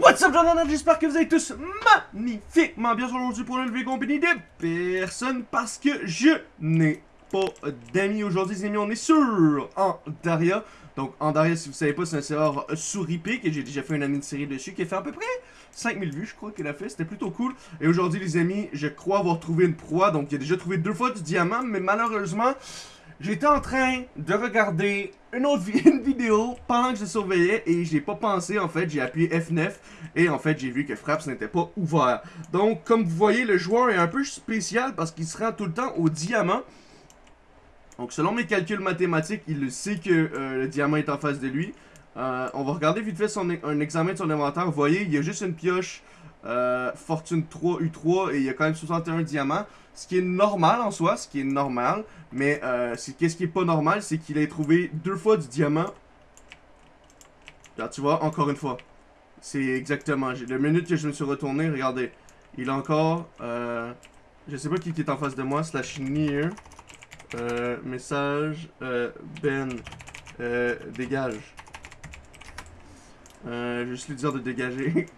What's up, Jordan? J'espère que vous allez tous magnifiquement bien aujourd'hui pour une nouvelle compagnie de personne parce que je n'ai pas d'amis aujourd'hui, les amis. On est sur Andaria. Donc, Andaria, si vous savez pas, c'est un serveur sous Repic et j'ai déjà fait une année de série dessus qui a fait à peu près 5000 vues, je crois qu'il a fait. C'était plutôt cool. Et aujourd'hui, les amis, je crois avoir trouvé une proie. Donc, a déjà trouvé deux fois du diamant, mais malheureusement, J'étais en train de regarder une autre vidéo pendant que je surveillais et j'ai pas pensé en fait, j'ai appuyé F9 et en fait j'ai vu que Fraps n'était pas ouvert. Donc comme vous voyez le joueur est un peu spécial parce qu'il se rend tout le temps au diamant. Donc selon mes calculs mathématiques, il sait que euh, le diamant est en face de lui. Euh, on va regarder vite fait son, un examen de son inventaire. Vous voyez, il y a juste une pioche euh, Fortune 3, U3 et il y a quand même 61 diamants. Ce qui est normal en soi, ce qui est normal. Mais euh, qu'est-ce qui est pas normal, c'est qu'il ait trouvé deux fois du diamant. Là, tu vois, encore une fois. C'est exactement. Le minute que je me suis retourné, regardez. Il a encore... Euh, je sais pas qui est en face de moi, slash near. Euh, message, Ben, dégage. Je vais juste lui dire de dégager.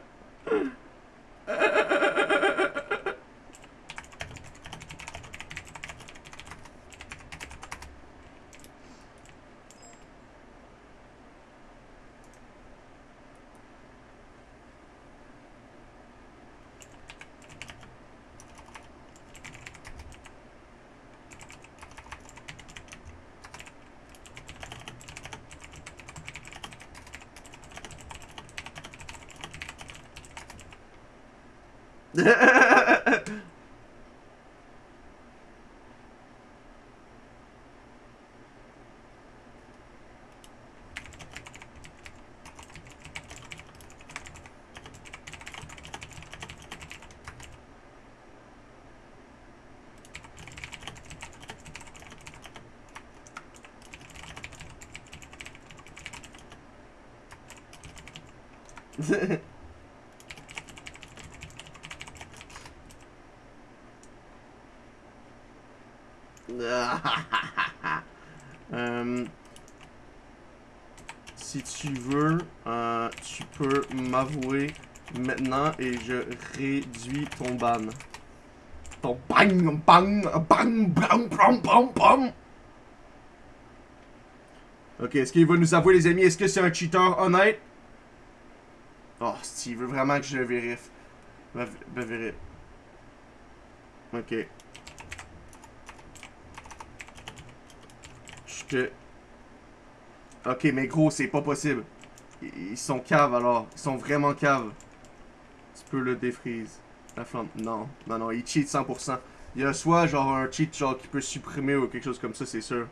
Yeah. Maintenant et je réduis ton ban. Ton bang, bang, bang, bang, bang, bang, bang. Ok, est-ce qu'il va nous avouer, les amis? Est-ce que c'est un cheater honnête? Oh, s'il veut vraiment que je vérifie. Ben, ben vérifie. Ok. Je te... Ok, mais gros, c'est pas possible. Ils sont caves, alors. Ils sont vraiment caves. Tu peux le défrise. La flamme. Non, non, non, il cheat 100%. Il y a soit genre un cheat genre qui peut supprimer ou quelque chose comme ça, c'est sûr.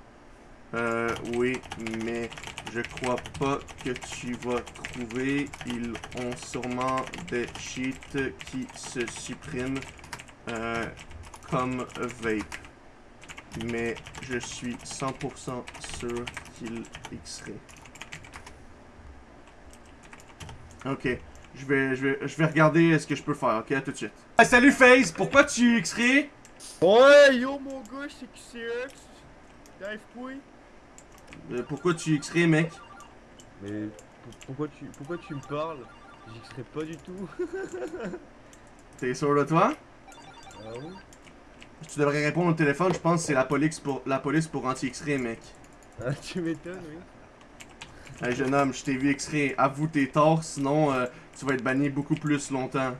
Euh, oui, mais je crois pas que tu vas trouver. Ils ont sûrement des cheats qui se suppriment euh, comme vape. Mais je suis 100% sûr qu'il xerait. Ok, je vais, je vais, je vais regarder ce que je peux faire, ok, à tout de suite. salut FaZe, pourquoi tu xerais? Ouais, yo mon gars, c'est XCX. T'arrives quoi? Euh, pourquoi tu xerais, mec? Mais pourquoi tu, pourquoi tu me parles? J'xerais pas du tout. T'es sûr de toi? Ah oui Tu devrais répondre au téléphone, je pense que c'est la police pour la police pour anti-X-ray, mec. Ah, tu m'étonnes, oui. Hey, jeune homme, je t'ai vu X-ray. Avoue tes torts, sinon euh, tu vas être banni beaucoup plus longtemps.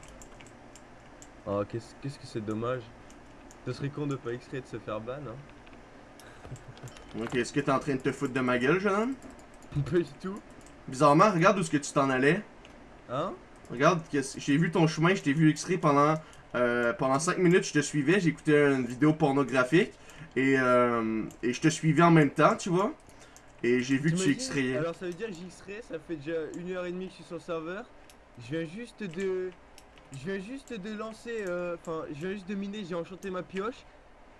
Ah, qu'est-ce que c'est dommage. Ce serait con de pas X-ray de se faire ban, hein. Ok, est-ce que t'es en train de te foutre de ma gueule, jeune homme? Pas du tout. Bizarrement, regarde où est-ce que tu t'en allais. Hein? Regarde, j'ai vu ton chemin, je t'ai vu X-ray pendant, euh, pendant 5 minutes, je te suivais, j'écoutais une vidéo pornographique. Et, euh, et je te suivais en même temps, tu vois. Et j'ai vu que tu X-rayais. Alors ça veut dire que j'X-ray, ça fait déjà une heure et demie que je suis sur le serveur. Je viens juste de... Je viens juste de lancer... euh, Enfin, je viens juste de miner, j'ai enchanté ma pioche.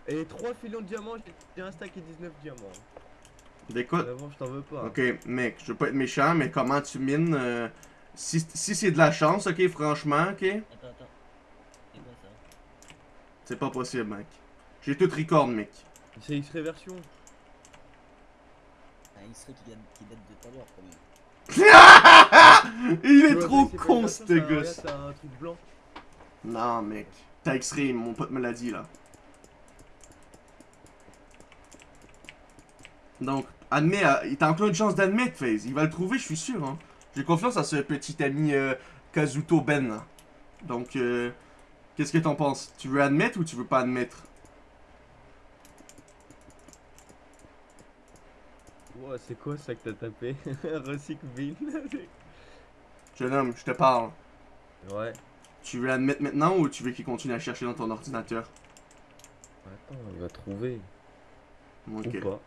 Et 3 filons de diamants, j'ai un stack et 19 diamants. Avant, je t'en veux pas. ok, mec, je veux pas être méchant, mais comment tu mines euh, Si, si c'est de la chance, ok, franchement, ok, Attends, attends. C'est quoi ça? C'est pas possible, mec. J'ai tout record, mec. C'est X-ray version. Un X-ray qui, date- qui date de tout à l'heure quand même. ce gosse. C'est un truc blanc. Non, mec. T'as X-Ray, mon pote me l'a dit, là. Donc, admets, euh, il t'a encore une chance d'admettre, FaZe. Il va le trouver, je suis sûr, hein. J'ai confiance à ce petit ami euh, Kazuto Ben, là. Donc, euh, qu'est-ce que t'en penses? Tu veux admettre ou tu veux pas admettre? Ouais, c'est quoi ça que t'as tapé? Recycle bin. Jeune homme, je te parle. ouais. Tu veux admettre maintenant ou tu veux qu'il continue à chercher dans ton ordinateur? Attends, il va trouver. Ok. Ou pas.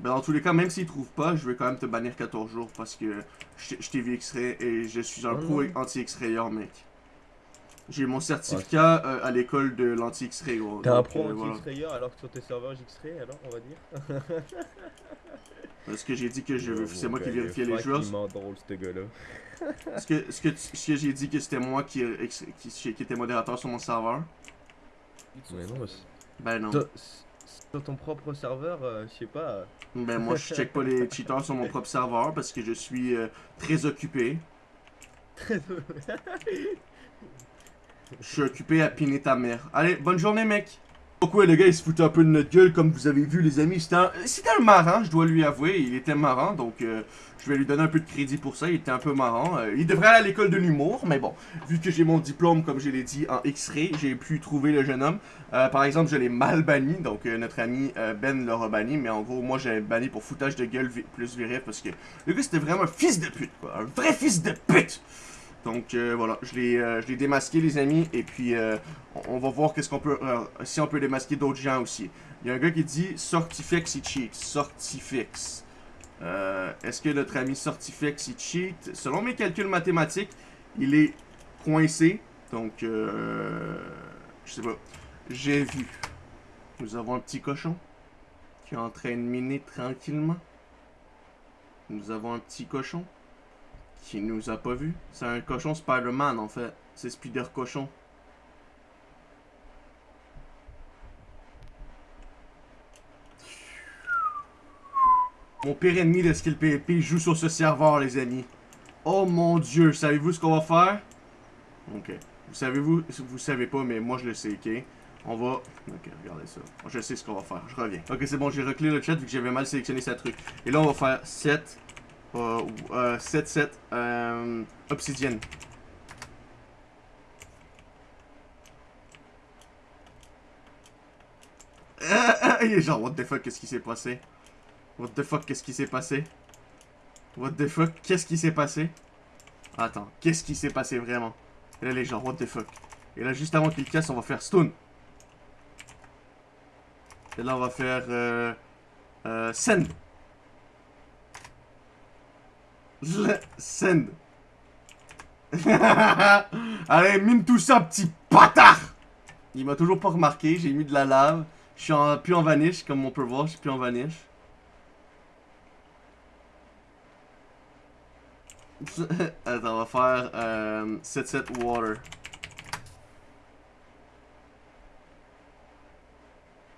Ben, dans tous les cas, même s'il trouve pas, je vais quand même te bannir 14 jours parce que je t'ai vu X-Ray et je suis un Oh pro anti-X-Rayeur, mec. J'ai mon certificat euh, à l'école de l'anti-X-Ray, gros. T'es un pro euh, voilà. anti-X-Rayer alors que sur tes serveurs X-Ray, alors on va dire Parce que j'ai dit que je veux. C'est moi qui vérifiais les joueurs. Il drôle ce gars-là. Est-ce que, j'ai dit que c'était moi qui, ex- qui, qui était modérateur sur mon serveur? Mais non, c'est- Ben non. sur, ton propre serveur, euh, je sais pas. Ben moi, je check pas les cheaters sur mon propre serveur parce que je suis euh, très occupé. Je suis occupé à piner ta mère. Allez, bonne journée, mec. Pourquoi le gars il se foutait un peu de notre gueule, comme vous avez vu, les amis? C'était un, marrant, je dois lui avouer. Il était marrant, donc euh, je vais lui donner un peu de crédit pour ça. Il était un peu marrant. Euh, il devrait aller à l'école de l'humour, mais bon, vu que j'ai mon diplôme, comme je l'ai dit, en X-ray, j'ai pu trouver le jeune homme. Euh, par exemple, je l'ai mal banni, donc notre ami Ben l'aura banni, mais en gros, moi j'ai banni pour foutage de gueule plus viril parce que le gars c'était vraiment un fils de pute, quoi. Un vrai fils de pute! Donc euh, voilà, je l'ai euh, je l'ai démasqué les amis et puis euh, on, va voir qu'est-ce qu'on peut si on peut démasquer d'autres gens aussi. Il y a un gars qui dit Sortifex il cheat, Sortifex. Est-ce que notre ami Sortifex il cheat? Selon mes calculs mathématiques, il est coincé. Donc je sais pas. J'ai vu. Nous avons un petit cochon qui est en train de miner tranquillement. Nous avons un petit cochon qui nous a pas vu. C'est un cochon Spider-Man en fait. C'est Spider Cochon. Mon pire ennemi de Skill PvP joue sur ce serveur, les amis. Oh mon dieu, savez-vous ce qu'on va faire? Ok. Vous savez-vous, vous savez pas, mais moi je le sais, ok? On va... Ok, regardez ça. Je sais ce qu'on va faire, je reviens. Ok, c'est bon, j'ai reclé le chat vu que j'avais mal sélectionné sa truc. Et là, on va faire 7... Euh, euh, 7, 7, euh, obsidienne. Il est genre, what the fuck, qu'est-ce qui s'est passé? What the fuck, qu'est-ce qui s'est passé? What the fuck, qu'est-ce qui s'est passé? Attends, qu'est-ce qui s'est passé vraiment? Et là, les gens, what the fuck? Et là, juste avant qu'il casse, on va faire stun. Et là, on va faire euh, euh, send. Send. Allez, mine tout ça, petit bâtard! Il m'a toujours pas remarqué, j'ai mis de la lave. Je suis en, plus en vanish, comme on peut voir, je suis plus en vanish. Attends, on va faire euh, 7-7 water.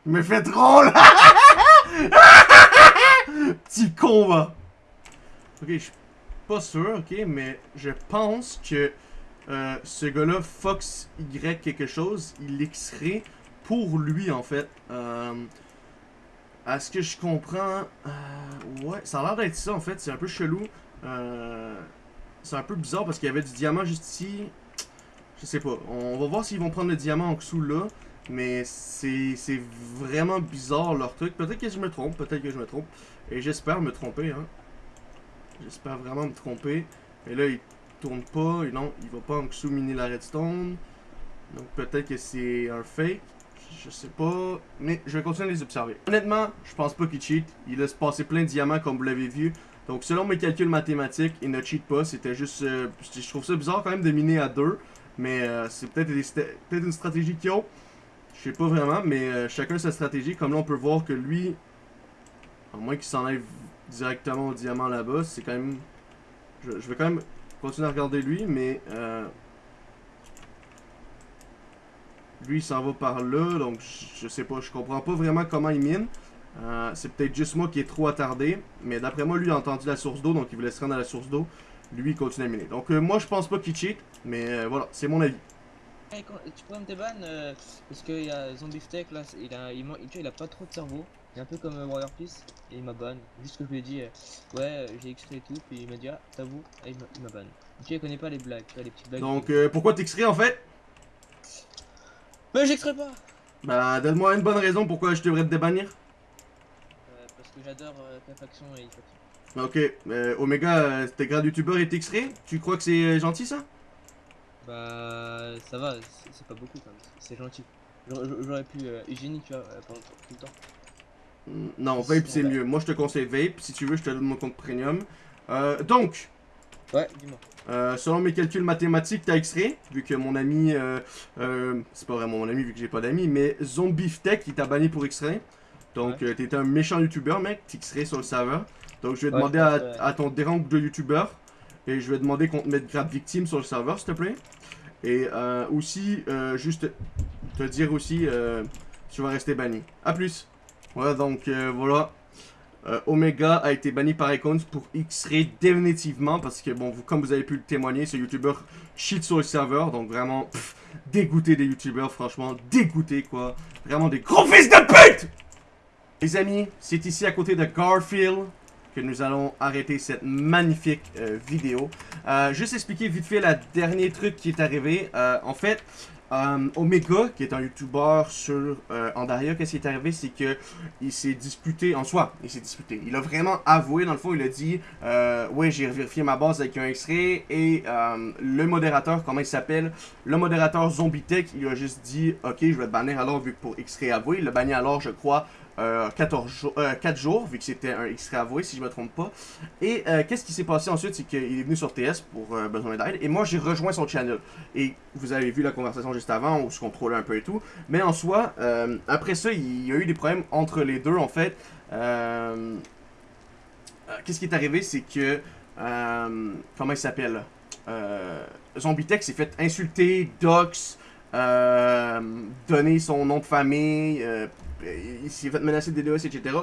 Il me fait drôle! Petit con, va! Ok, je suis pas sûr, ok, mais je pense que euh, ce gars-là, Fox Y quelque chose, il l'extrait pour lui, en fait. Euh, à ce que je comprends, euh, ouais, ça a l'air d'être ça, en fait. C'est un peu chelou. C'est un peu bizarre parce qu'il y avait du diamant juste ici. Je sais pas. On va voir s'ils vont prendre le diamant en dessous là. Mais c'est vraiment bizarre leur truc. Peut-être que je me trompe, peut-être que je me trompe. Et j'espère me tromper, hein. J'espère vraiment me tromper. Et là, il tourne pas. Et non, il va pas en dessous miner la redstone. Donc peut-être que c'est un fake. Je sais pas. Mais je vais continuer à les observer. Honnêtement, je pense pas qu'il cheat. Il laisse passer plein de diamants comme vous l'avez vu. Donc selon mes calculs mathématiques, il ne cheat pas. C'était juste... euh, je trouve ça bizarre quand même de miner à deux. Mais euh, c'est peut-être peut-être une stratégie qu'ils ont. Je sais pas vraiment, mais euh, chacun sa stratégie. Comme là, on peut voir que lui, à moins qu'il s'enlève directement au diamant là-bas, c'est quand même... Je, vais quand même continuer à regarder lui, mais... euh, Lui, il s'en va par là, donc je, sais pas, je comprends pas vraiment comment il mine. Euh, c'est peut-être juste moi qui est trop attardé, mais d'après moi, lui, a entendu la source d'eau, donc il voulait se rendre à la source d'eau. lui il continue à miner. Donc euh, moi je pense pas qu'il cheat, mais voilà, c'est mon avis. Quand- tu pourrais me parce qu'il y a Zombie Tech là, il a, il a pas trop de cerveau. Il est un peu comme euh, Warrior Peace et il m'a ban. Juste que je lui ai dit, euh, ouais, euh, j'ai extrait et tout, puis il m'a dit, ah, t'avoues, et il m'a- il ban. Tu vois, il connaît pas les blagues, tu vois, les petites blagues. Donc euh, pourquoi t'extrais en fait? Mais j'extrais pas Bah donne-moi une bonne raison pourquoi je devrais te débannir. Euh, Parce que j'adore ta faction et Ifaki. Ok, euh, Omega, t'es grade youtubeur et t'extrais? Tu crois que c'est gentil ça? Bah, ça va, c'est pas beaucoup quand même, c'est gentil. J'aurais pu hygiénique, tu vois, pendant tout le temps. Non, Vape c'est mieux. Moi je te conseille Vape. Si tu veux, je te donne mon compte premium. Euh, donc, Ouais, dis-moi. Euh, selon mes calculs mathématiques, t'as extrait, vu que mon ami, euh, c'est pas vraiment mon ami vu que j'ai pas d'amis, mais Zombiftech il t'a banni pour extrait. Donc Ouais. t'étais un méchant youtubeur mec, t'extrais sur le serveur. Donc je vais Ouais, demander à, ton dérange de youtubeur et je vais demander qu'on te mette grave victime sur le serveur s'il te plaît. Et aussi, juste te dire aussi, tu vas rester banni. A plus. Voilà donc euh, voilà. Euh, Omega a été banni par Icons pour X-Ray définitivement parce que bon, vous, comme vous avez pu le témoigner, ce youtubeur cheat sur le serveur, donc vraiment dégoûté des youtubeurs, franchement dégoûté quoi, vraiment des gros fils de pute. Les amis, c'est ici à côté de Garfield que nous allons arrêter cette magnifique euh, vidéo. Juste expliquer vite fait le dernier truc qui est arrivé. En fait, euh, Omega, qui est un youtubeur sur euh, Andaria, qu'est-ce qui est arrivé, c'est que il s'est disputé, en soi, il s'est disputé. Il a vraiment avoué, dans le fond, il a dit, euh, ouais, j'ai vérifié ma base avec un extrait, et le modérateur, comment il s'appelle, le modérateur Zombitech, il a juste dit, ok, je vais te bannir alors, vu que pour extrait avoué, il l'a banni alors, je crois, euh, 14 jours, euh, 4 jours, vu que c'était un extrait avoué, si je me trompe pas. Et euh, qu'est-ce qui s'est passé ensuite, c'est qu'il est venu sur TS pour euh, besoin d'aide, et moi j'ai rejoint son channel. Et vous avez vu la conversation juste avant, où se contrôlait un peu et tout. Mais en soi, euh, après ça, il y a eu des problèmes entre les deux, en fait. Euh, euh, Qu'est-ce qui est arrivé, c'est que... euh, comment il s'appelle? Euh, Zombitech s'est fait insulter, dox, euh, donner son nom de famille, euh, il s'est fait menacer de DDoS, etc.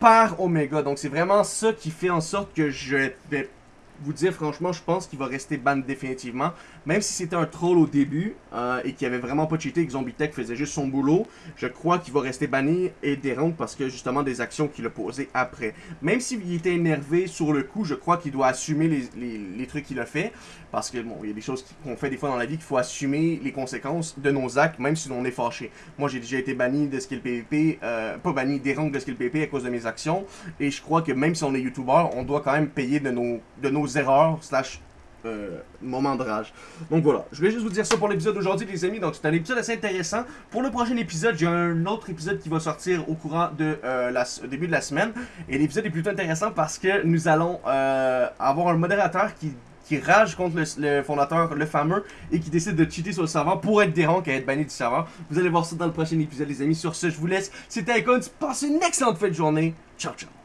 Par Omega. Donc c'est vraiment ça qui fait en sorte que je vais vous dire franchement, je pense qu'il va rester ban définitivement. Même si c'était un troll au début euh, et qu'il avait vraiment pas cheaté que Zombitech faisait juste son boulot, je crois qu'il va rester banni et dérompre parce que justement des actions qu'il a posées après. Même s'il était énervé sur le coup, je crois qu'il doit assumer les, les- les trucs qu'il a fait. Parce que bon, il y a des choses qu'on fait des fois dans la vie qu'il faut assumer les conséquences de nos actes, même si on est fâché. Moi j'ai déjà été banni de skill PvP, euh, pas banni, dérompre de skill PvP à cause de mes actions. Et je crois que même si on est youtubeur, on doit quand même payer de nos, de nos erreurs, slash euh, moments de rage. Donc voilà, je voulais juste vous dire ça pour l'épisode d'aujourd'hui les amis, donc c'est un épisode assez intéressant. Pour le prochain épisode, j'ai un autre épisode qui va sortir au courant de euh, la, début de la semaine. Et l'épisode est plutôt intéressant parce que nous allons euh, avoir un modérateur qui qui rage contre le, fondateur, le fameux, et qui décide de cheater sur le serveur pour être dérange et être banni du serveur. Vous allez voir ça dans le prochain épisode, les amis. Sur ce, je vous laisse. C'était Icons. Passez une excellente fin de journée. Ciao, ciao.